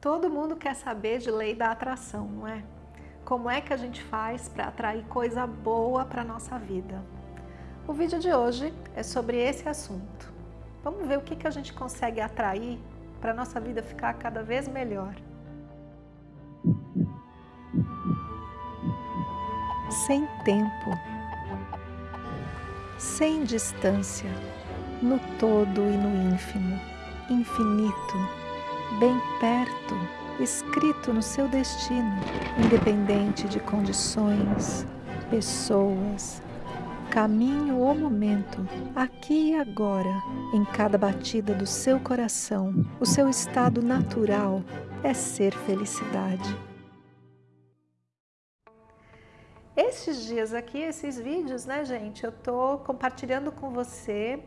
Todo mundo quer saber de lei da atração, não é? Como é que a gente faz para atrair coisa boa para nossa vida? O vídeo de hoje é sobre esse assunto. Vamos ver o que, que a gente consegue atrair para nossa vida ficar cada vez melhor. Sem tempo, sem distância, no todo e no ínfimo, infinito, bem perto, escrito no seu destino, independente de condições, pessoas, caminho ou momento, aqui e agora, em cada batida do seu coração, o seu estado natural é ser felicidade. Estes dias aqui, esses vídeos, né, gente, eu tô compartilhando com você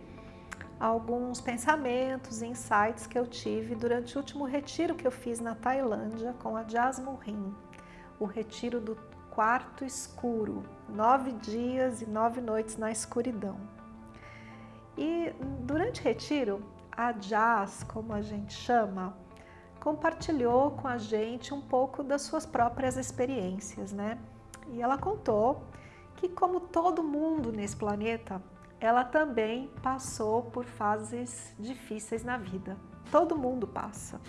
alguns pensamentos e insights que eu tive durante o último retiro que eu fiz na Tailândia com a Jasmine Rim, o retiro do quarto escuro, nove dias e nove noites na escuridão. E durante o retiro, a Jazz, como a gente chama, compartilhou com a gente um pouco das suas próprias experiências, né? E ela contou que como todo mundo nesse planeta, ela também passou por fases difíceis na vida. Todo mundo passa.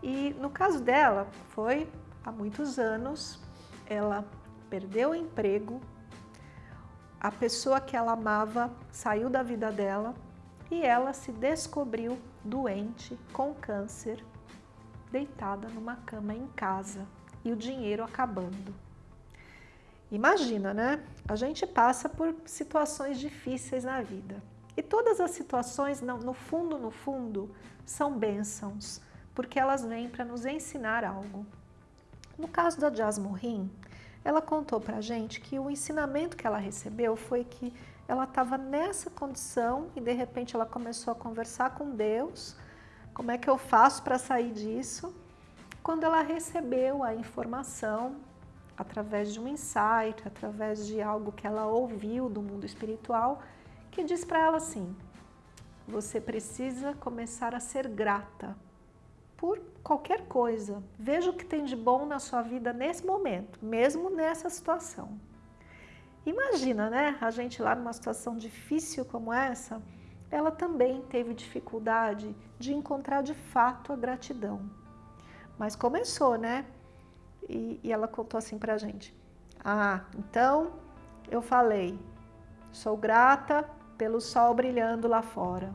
E no caso dela, foi há muitos anos, ela perdeu o emprego, a pessoa que ela amava saiu da vida dela e ela se descobriu doente, com câncer, deitada numa cama em casa e o dinheiro acabando. Imagina, né? A gente passa por situações difíceis na vida. E todas as situações, no fundo, no fundo, são bênçãos, porque elas vêm para nos ensinar algo. No caso da Jasmine ela contou para a gente que o ensinamento que ela recebeu foi que ela estava nessa condição e de repente ela começou a conversar com Deus, como é que eu faço para sair disso? Quando ela recebeu a informação através de um insight, através de algo que ela ouviu do mundo espiritual, que diz para ela assim, você precisa começar a ser grata por qualquer coisa. Veja o que tem de bom na sua vida nesse momento, mesmo nessa situação. Imagina, né, a gente lá numa situação difícil como essa, ela também teve dificuldade de encontrar de fato a gratidão. Mas começou, né? E, e ela contou assim pra gente. Ah, então eu falei, sou grata pelo sol brilhando lá fora.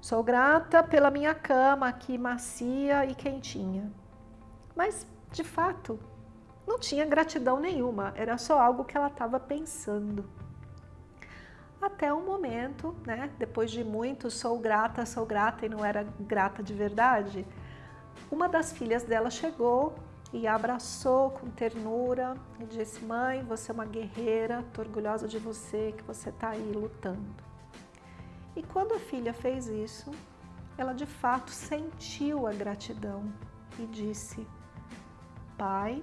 Sou grata pela minha cama aqui macia e quentinha. Mas, de fato, não tinha gratidão nenhuma, era só algo que ela estava pensando. Até um momento, né, depois de muito sou grata, sou grata e não era grata de verdade, uma das filhas dela chegou e a abraçou com ternura e disse, mãe, você é uma guerreira, estou orgulhosa de você, que você está aí lutando. E quando a filha fez isso, ela de fato sentiu a gratidão e disse, pai,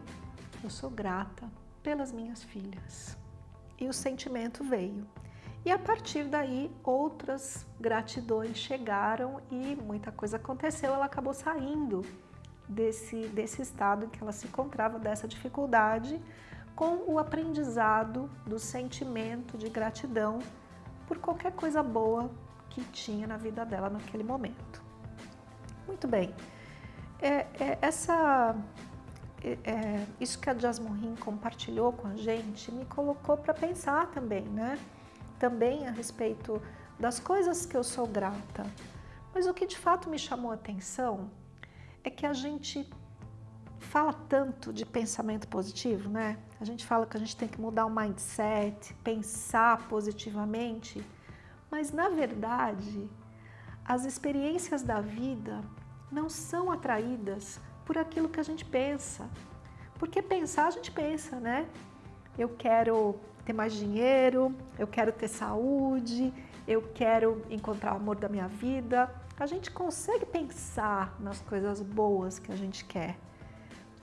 eu sou grata pelas minhas filhas. E o sentimento veio. E a partir daí, outras gratidões chegaram e muita coisa aconteceu, ela acabou saindo desse, desse estado em que ela se encontrava, dessa dificuldade, com o aprendizado do sentimento de gratidão por qualquer coisa boa que tinha na vida dela naquele momento. Muito bem, é, é, essa, é, é isso que a Jasmine compartilhou com a gente me colocou para pensar também, né? Também a respeito das coisas que eu sou grata. Mas o que de fato me chamou a atenção é que a gente fala tanto de pensamento positivo, né? A gente fala que a gente tem que mudar o mindset, pensar positivamente, mas na verdade, as experiências da vida não são atraídas por aquilo que a gente pensa. Porque pensar a gente pensa, né? Eu quero ter mais dinheiro, eu quero ter saúde, eu quero encontrar o amor da minha vida, a gente consegue pensar nas coisas boas que a gente quer,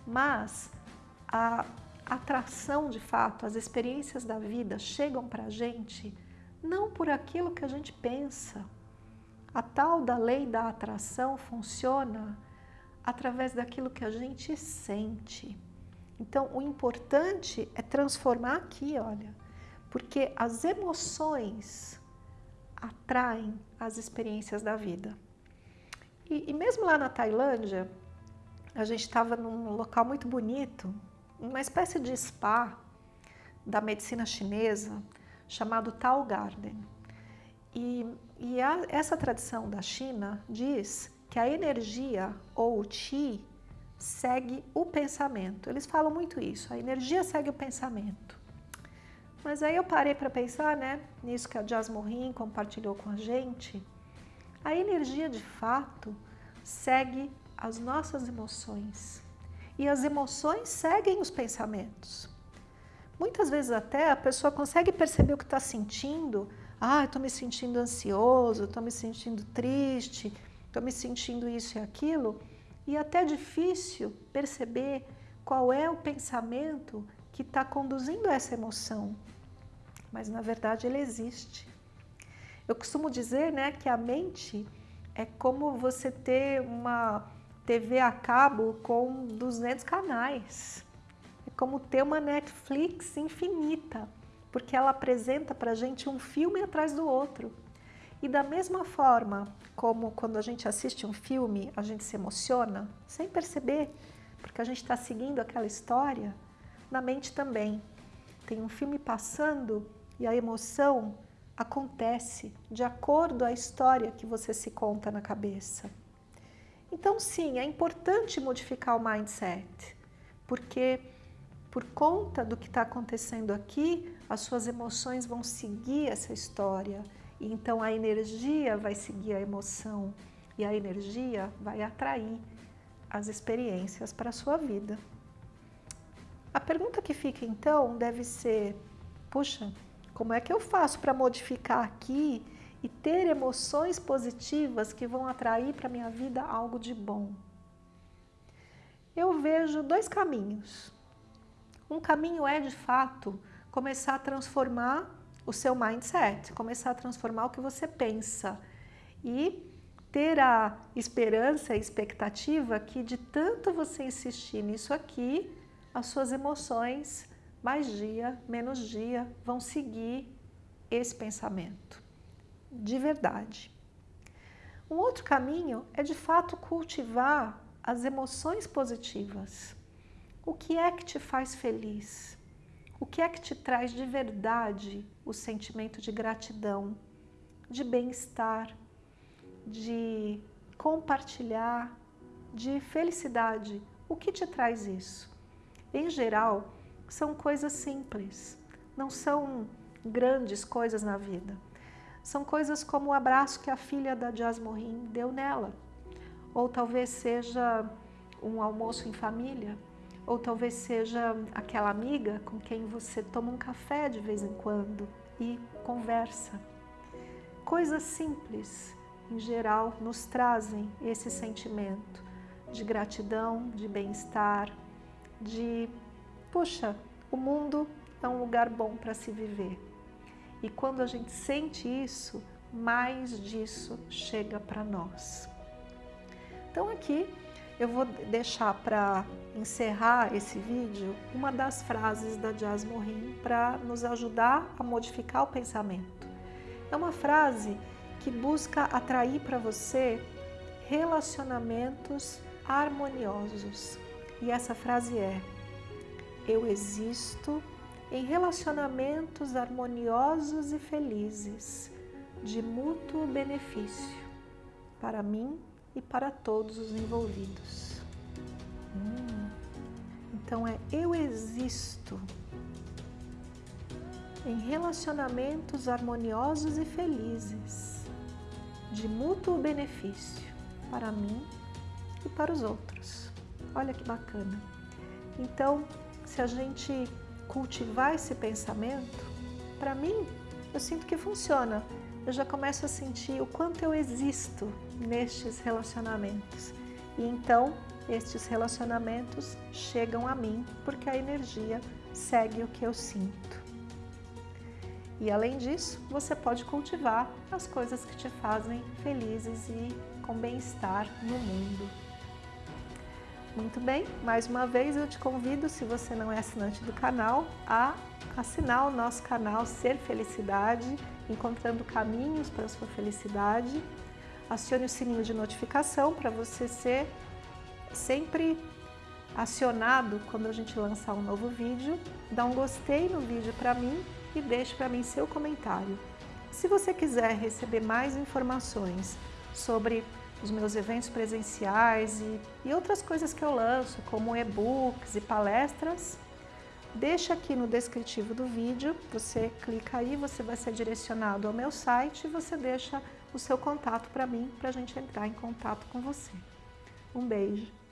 mas a atração de fato, as experiências da vida chegam para a gente não por aquilo que a gente pensa. A tal da lei da atração funciona através daquilo que a gente sente. Então, o importante é transformar aqui, olha, porque as emoções atraem as experiências da vida. E, e mesmo lá na Tailândia, a gente estava num local muito bonito, uma espécie de spa da medicina chinesa, chamado Tao Garden. E, e a, essa tradição da China diz que a energia ou o Qi segue o pensamento. Eles falam muito isso, a energia segue o pensamento. Mas aí eu parei para pensar, né, nisso que a Jasmorin compartilhou com a gente. A energia de fato segue as nossas emoções. E as emoções seguem os pensamentos. Muitas vezes até a pessoa consegue perceber o que está sentindo. Ah, estou me sentindo ansioso, estou me sentindo triste, estou me sentindo isso e aquilo. E até é difícil perceber qual é o pensamento que está conduzindo essa emoção. Mas na verdade ele existe. Eu costumo dizer né, que a mente é como você ter uma TV a cabo com 200 canais. É como ter uma Netflix infinita, porque ela apresenta para gente um filme atrás do outro. E da mesma forma como quando a gente assiste um filme, a gente se emociona, sem perceber, porque a gente está seguindo aquela história, na mente também. Tem um filme passando e a emoção acontece de acordo à história que você se conta na cabeça. Então, sim, é importante modificar o mindset, porque por conta do que está acontecendo aqui, as suas emoções vão seguir essa história. Então a energia vai seguir a emoção e a energia vai atrair as experiências para a sua vida. A pergunta que fica então deve ser, puxa, como é que eu faço para modificar aqui e ter emoções positivas que vão atrair para a minha vida algo de bom? Eu vejo dois caminhos. Um caminho é, de fato, começar a transformar o seu mindset, começar a transformar o que você pensa e ter a esperança e expectativa que de tanto você insistir nisso aqui, as suas emoções mais dia, menos dia, vão seguir esse pensamento, de verdade. Um outro caminho é de fato cultivar as emoções positivas. O que é que te faz feliz? O que é que te traz de verdade o sentimento de gratidão, de bem-estar, de compartilhar, de felicidade? O que te traz isso? Em geral, são coisas simples, não são grandes coisas na vida. São coisas como o abraço que a filha da Jasmorin deu nela. Ou talvez seja um almoço em família, ou talvez seja aquela amiga com quem você toma um café de vez em quando e conversa. Coisas simples, em geral, nos trazem esse sentimento de gratidão, de bem-estar, de Puxa, o mundo é um lugar bom para se viver. E quando a gente sente isso, mais disso chega para nós. Então aqui eu vou deixar para encerrar esse vídeo uma das frases da Jazz Morin para nos ajudar a modificar o pensamento. É uma frase que busca atrair para você relacionamentos harmoniosos. E essa frase é eu existo em relacionamentos harmoniosos e felizes, de mútuo benefício, para mim e para todos os envolvidos. Hum, então é eu existo em relacionamentos harmoniosos e felizes, de mútuo benefício, para mim e para os outros. Olha que bacana. Então, se a gente cultivar esse pensamento, para mim, eu sinto que funciona. Eu já começo a sentir o quanto eu existo nestes relacionamentos. E então, estes relacionamentos chegam a mim porque a energia segue o que eu sinto. E além disso, você pode cultivar as coisas que te fazem felizes e com bem-estar no mundo. Muito bem, mais uma vez eu te convido, se você não é assinante do canal, a assinar o nosso canal Ser Felicidade, encontrando caminhos para a sua felicidade. Acione o sininho de notificação para você ser sempre acionado quando a gente lançar um novo vídeo. Dá um gostei no vídeo para mim e deixe para mim seu comentário. Se você quiser receber mais informações sobre os meus eventos presenciais e, e outras coisas que eu lanço, como e-books e palestras, deixa aqui no descritivo do vídeo, você clica aí, você vai ser direcionado ao meu site e você deixa o seu contato para mim, para a gente entrar em contato com você. Um beijo!